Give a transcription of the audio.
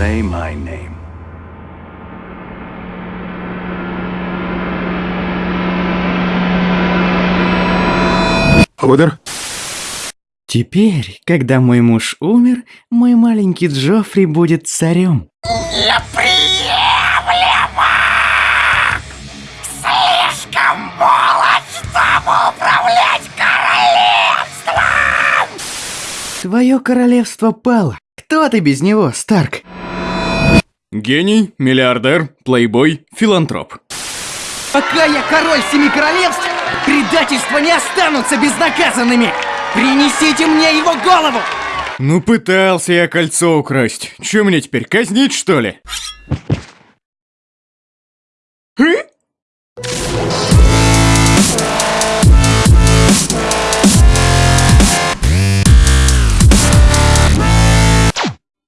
say my name. Лодер? Теперь, когда мой муж умер, мой маленький Джоффри будет царем. Слишком молод, чтобы управлять королевством! Твое королевство пало. Кто ты без него, Старк? Гений, миллиардер, плейбой, филантроп. Пока я король семи королевств, предательства не останутся безнаказанными. Принесите мне его голову! Ну пытался я кольцо украсть. Че мне теперь, казнить что ли? Э?